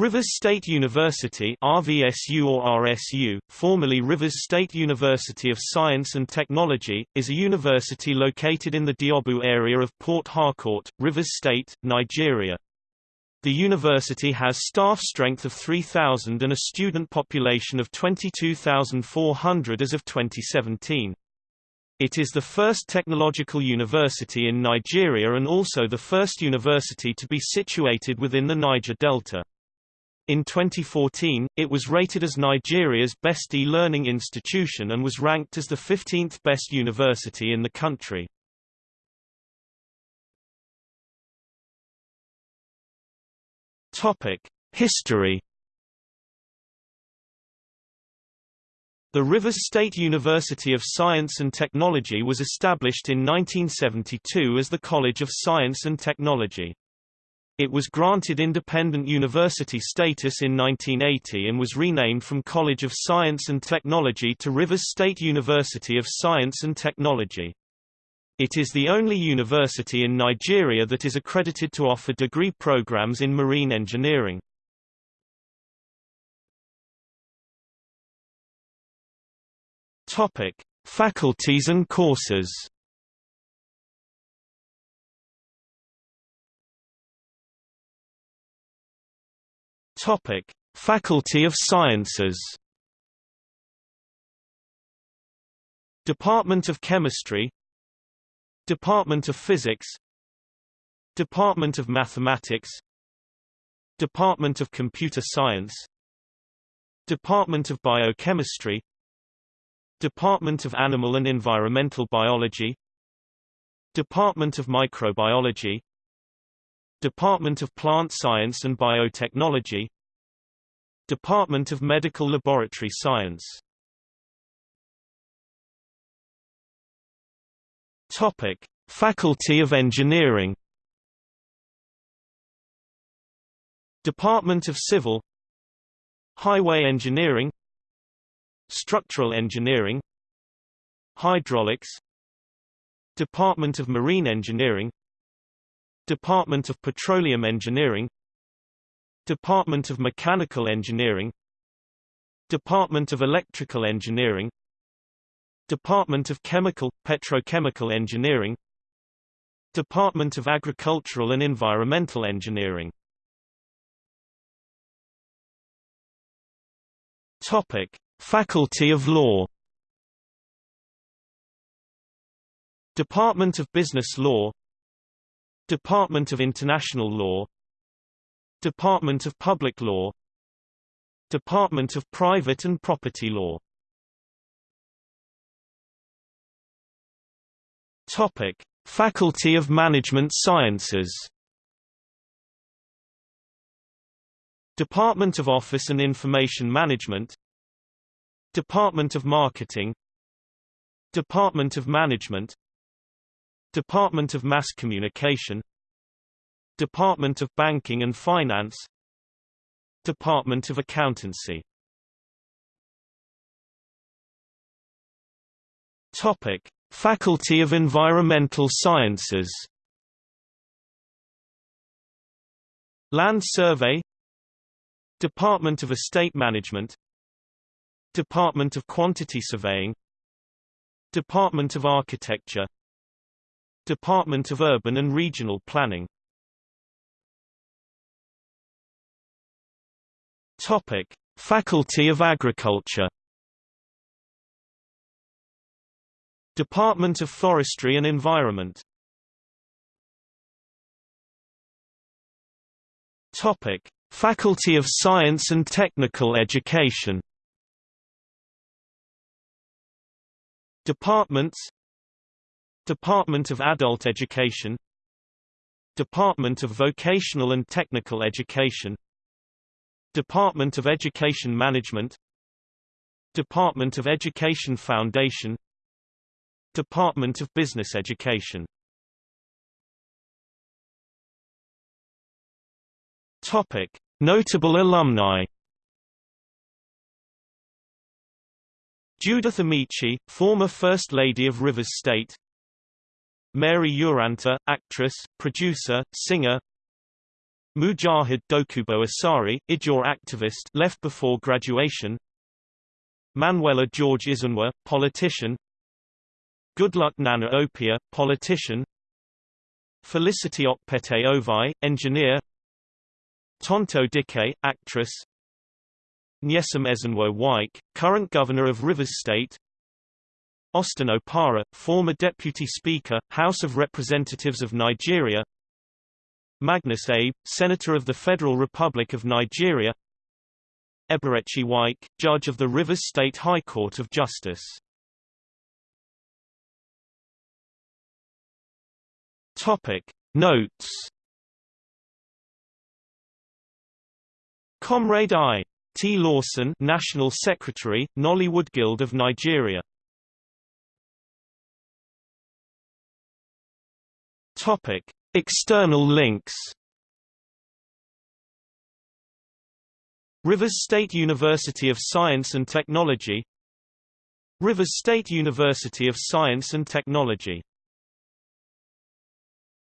Rivers State University RVSU or RSU, formerly Rivers State University of Science and Technology, is a university located in the Diobu area of Port Harcourt, Rivers State, Nigeria. The university has staff strength of 3,000 and a student population of 22,400 as of 2017. It is the first technological university in Nigeria and also the first university to be situated within the Niger Delta. In 2014, it was rated as Nigeria's best e-learning institution and was ranked as the 15th best university in the country. Topic: History The Rivers State University of Science and Technology was established in 1972 as the College of Science and Technology. It was granted independent university status in 1980 and was renamed from College of Science and Technology to Rivers State University of Science and Technology. It is the only university in Nigeria that is accredited to offer degree programs in marine engineering. Topic: Faculties and courses. Topic: Faculty of Sciences. Department of Chemistry. Department of Physics. Department of Mathematics. Department of Computer Science. Department of Biochemistry. Department of Animal and Environmental Biology. Department of Microbiology Department of Plant Science and Biotechnology. Department of Medical Laboratory Science. Topic: Faculty of Engineering. Department of Civil. Highway Engineering. Structural Engineering. Hydraulics. Department of Marine Engineering Department of Petroleum Engineering Department of Mechanical Engineering Department of Electrical Engineering Department of Chemical, Petrochemical Engineering Department of Agricultural and Environmental Engineering Topic. Faculty of Law Department of Business Law Department of International Law Department of Public Law Department of Private and Property Law. Topic: Faculty of Management Sciences. Department of Office and Information Management. Department of Marketing. Department of Management Department of Mass Communication Department of Banking and Finance Department of Accountancy Topic: Faculty of Environmental Sciences Land Survey Department of Estate Management Department of Quantity Surveying Department of Architecture Department of Urban and Regional Planning. Topic: Faculty of Agriculture. Department of Forestry and Environment. Topic: Faculty of Science and Technical Education. Departments Department of Adult Education Department of Vocational and Technical Education Department of Education Management Department of Education Foundation Department of Business Education Topic: Notable alumni. Judith Amaechi, former First Lady of Rivers State. Mary Uranta, actress, producer, singer. Mujahid Dokubo Asari, Ijaw activist left before graduation. Manuela George Izunwa, politician. Goodluck Nanah Opiah, politician. Felicity Okpete Ovai, engineer. Tonto Dike, actress. Nyesom Ezenwo Wike, current governor of Rivers State Austin Opara, former Deputy Speaker, House of Representatives of Nigeria Magnus Abe, Senator of the Federal Republic of Nigeria Eberechi Wike, Judge of the Rivers State High Court of Justice Topic Notes Comrade I. T. Lawson National Secretary, Nollywood Guild of Nigeria Topic. External links Rivers State University of Science and Technology Rivers State University of Science and Technology